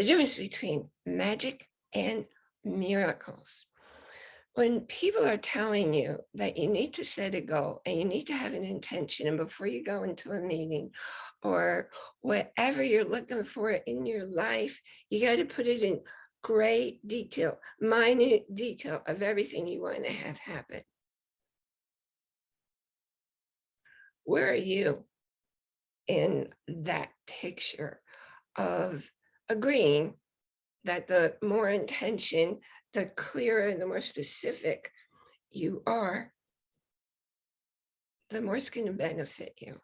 the difference between magic and miracles. When people are telling you that you need to set a goal and you need to have an intention and before you go into a meeting or whatever you're looking for in your life, you got to put it in great detail, minute detail of everything you want to have happen. Where are you in that picture of agreeing that the more intention, the clearer, and the more specific you are, the more it's going to benefit you.